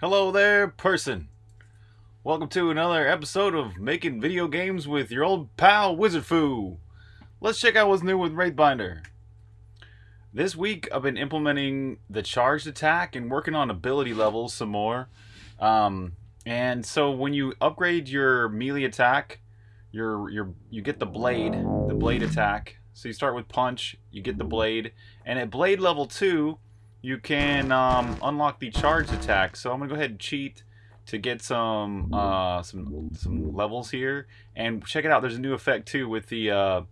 Hello there, person. Welcome to another episode of Making Video Games with your old pal Wizard Fu. Let's check out what's new with Wraithbinder. This week I've been implementing the charged attack and working on ability levels some more. Um, and so when you upgrade your melee attack, your your you get the blade, the blade attack. So you start with punch, you get the blade, and at blade level two, you can um, unlock the charge attack. So I'm gonna go ahead and cheat to get some uh, some some levels here, and check it out. There's a new effect too with the uh,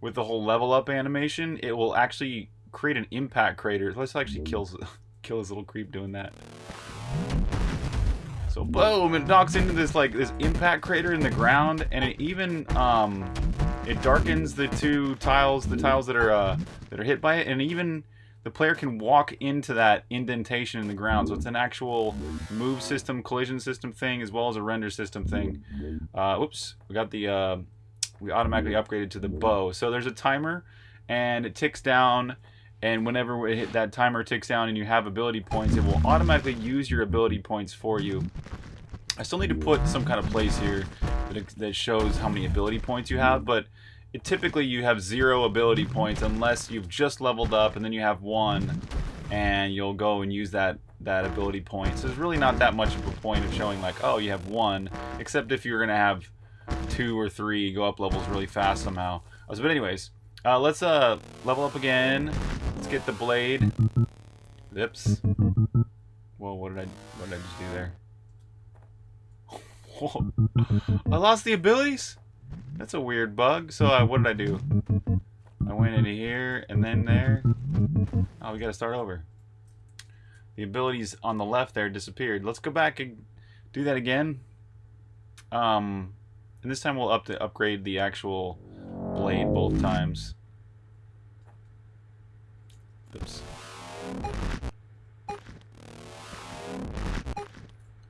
with the whole level up animation. It will actually create an impact crater. Let's actually kill kill this little creep doing that. So boom, it knocks into this like this impact crater in the ground, and it even um, it darkens the two tiles, the tiles that are uh, that are hit by it, and even the player can walk into that indentation in the ground. So it's an actual move system, collision system thing, as well as a render system thing. Uh, oops, we got the uh, we automatically upgraded to the bow. So there's a timer, and it ticks down. And whenever hit, that timer ticks down and you have ability points, it will automatically use your ability points for you. I still need to put some kind of place here that, that shows how many ability points you have, but it, typically you have zero ability points unless you've just leveled up and then you have one and you'll go and use that that ability point. So there's really not that much of a point of showing like, oh, you have one, except if you're going to have two or three go up levels really fast somehow. Uh, so, but anyways, uh, let's uh, level up again. Let's get the blade. Oops. Whoa, what did I what did I just do there? I lost the abilities? That's a weird bug. So uh, what did I do? I went into here and then there. Oh, we gotta start over. The abilities on the left there disappeared. Let's go back and do that again. Um, and this time we'll up to upgrade the actual blade both times. Oops.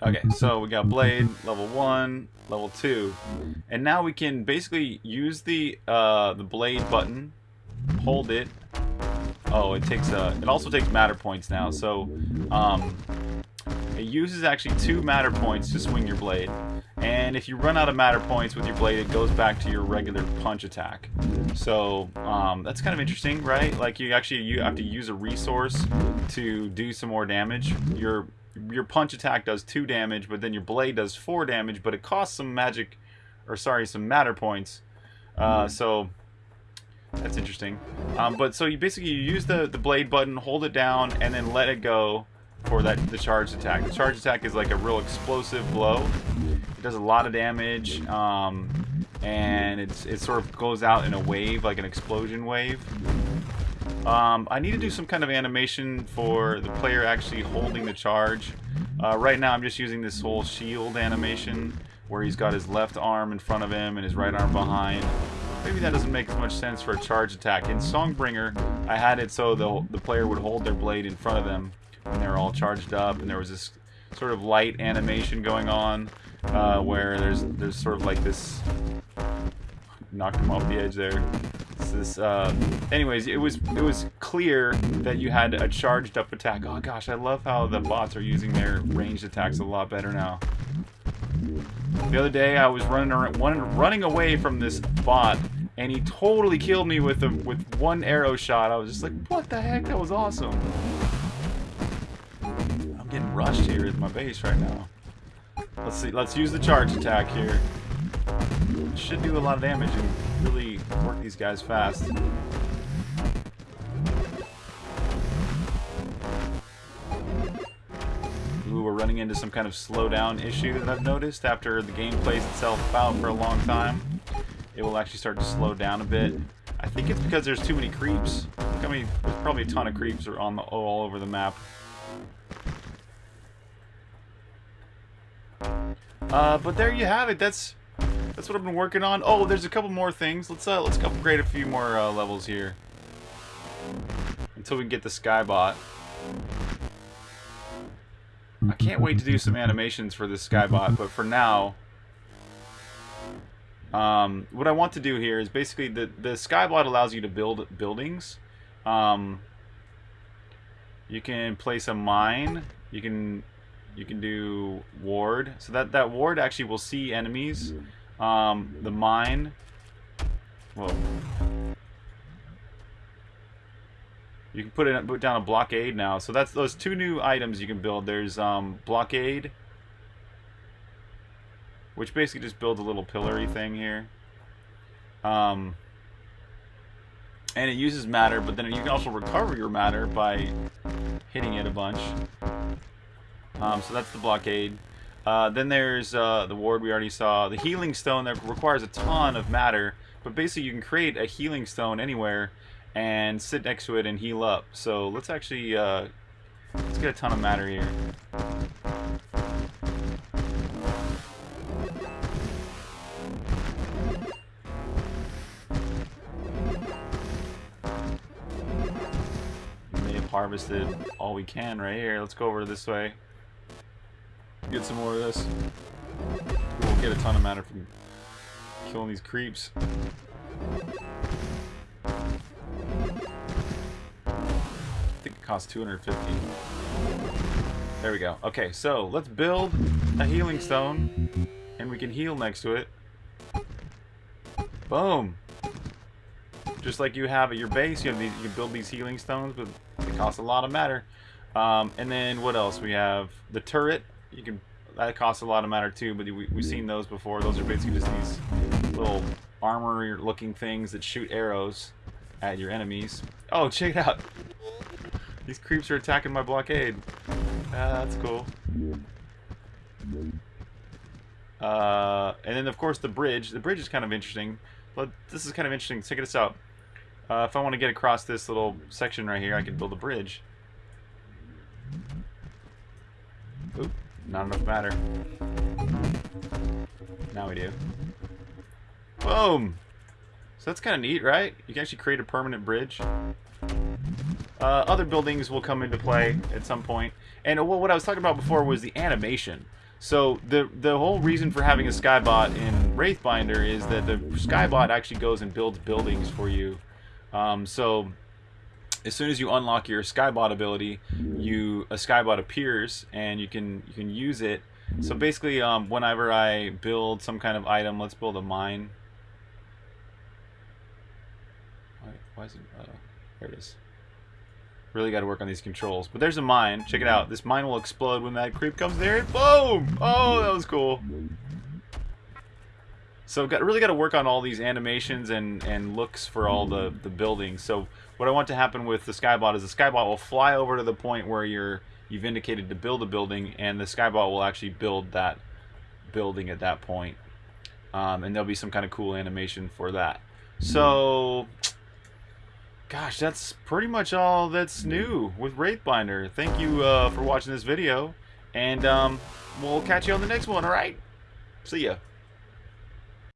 Okay, so we got blade, level 1, level 2. And now we can basically use the uh, the blade button, hold it. Oh, it takes a, it also takes matter points now. So um, it uses actually two matter points to swing your blade. And if you run out of matter points with your blade, it goes back to your regular punch attack. So um, that's kind of interesting, right? Like you actually you have to use a resource to do some more damage. Your your punch attack does two damage, but then your blade does four damage, but it costs some magic, or sorry, some matter points. Uh, so that's interesting. Um, but so you basically you use the the blade button, hold it down, and then let it go for that the charge attack. The charge attack is like a real explosive blow. It does a lot of damage, um, and it's it sort of goes out in a wave, like an explosion wave. Um, I need to do some kind of animation for the player actually holding the charge. Uh, right now I'm just using this whole shield animation where he's got his left arm in front of him and his right arm behind. Maybe that doesn't make as much sense for a charge attack. In Songbringer, I had it so the, the player would hold their blade in front of them when they were all charged up and there was this sort of light animation going on uh, where there's there's sort of like this knocked him off the edge there this. Uh, anyways, it was it was clear that you had a charged up attack. Oh gosh, I love how the bots are using their ranged attacks a lot better now. The other day, I was running around, running away from this bot, and he totally killed me with a with one arrow shot. I was just like, what the heck? That was awesome. I'm getting rushed here at my base right now. Let's see. Let's use the charge attack here. Should do a lot of damage and really work these guys fast. Ooh, we're running into some kind of slowdown issue that I've noticed after the game plays itself out for a long time. It will actually start to slow down a bit. I think it's because there's too many creeps. I mean, there's probably a ton of creeps are on the, all over the map. Uh, but there you have it. That's that's what I've been working on. Oh, there's a couple more things. Let's uh, let's upgrade a few more uh, levels here until we get the Skybot. I can't wait to do some animations for this Skybot, but for now, um, what I want to do here is basically the the Skybot allows you to build buildings. Um, you can place a mine. You can You can do ward. So that, that ward actually will see enemies. Um, the mine. Whoa. You can put it put down a blockade now. So that's those two new items you can build. There's um, blockade, which basically just builds a little pillory thing here. Um, and it uses matter, but then you can also recover your matter by hitting it a bunch. Um, so that's the blockade. Uh, then there's uh, the ward we already saw. The healing stone that requires a ton of matter, but basically you can create a healing stone anywhere and sit next to it and heal up. So let's actually uh, let's get a ton of matter here. We have harvested all we can right here. Let's go over this way. Get some more of this. We'll get a ton of matter from killing these creeps. I think it costs 250. There we go. Okay, so let's build a healing stone, and we can heal next to it. Boom! Just like you have at your base, you have these, you build these healing stones, but it costs a lot of matter. Um, and then what else? We have the turret. You can that costs a lot of matter too, but we, we've seen those before. Those are basically just these little armor-looking things that shoot arrows at your enemies. Oh, check it out! These creeps are attacking my blockade. Ah, that's cool. Uh, and then, of course, the bridge. The bridge is kind of interesting. But this is kind of interesting. Check this out. Uh, if I want to get across this little section right here, I can build a bridge. Not enough matter. Now we do. Boom! So that's kind of neat, right? You can actually create a permanent bridge. Uh, other buildings will come into play at some point. And what I was talking about before was the animation. So the the whole reason for having a Skybot in Wraithbinder is that the Skybot actually goes and builds buildings for you. Um, so as soon as you unlock your Skybot ability, you a Skybot appears and you can you can use it. So basically, um, whenever I build some kind of item, let's build a mine. Why, why is it? Uh, there it is. Really got to work on these controls. But there's a mine. Check it out. This mine will explode when that creep comes there. Boom! Oh, that was cool. So got really got to work on all these animations and, and looks for all the, the buildings. So what I want to happen with the Skybot is the Skybot will fly over to the point where you're you've indicated to build a building, and the Skybot will actually build that building at that point. Um, and there'll be some kind of cool animation for that. So gosh, that's pretty much all that's new with Wraithbinder. Thank you uh, for watching this video, and um, we'll catch you on the next one, alright? See ya.